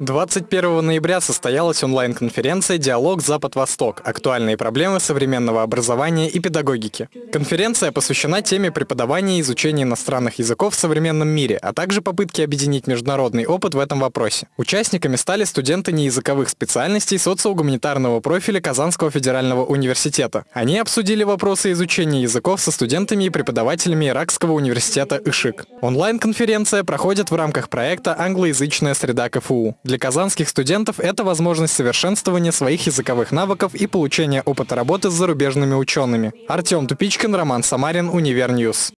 21 ноября состоялась онлайн-конференция «Диалог Запад-Восток. Актуальные проблемы современного образования и педагогики». Конференция посвящена теме преподавания и изучения иностранных языков в современном мире, а также попытке объединить международный опыт в этом вопросе. Участниками стали студенты неязыковых специальностей социогуманитарного профиля Казанского федерального университета. Они обсудили вопросы изучения языков со студентами и преподавателями Иракского университета ИШИК. Онлайн-конференция проходит в рамках проекта «Англоязычная среда КФУ». Для казанских студентов это возможность совершенствования своих языковых навыков и получения опыта работы с зарубежными учеными. Артем Тупичкин, Роман Самарин, Универ News.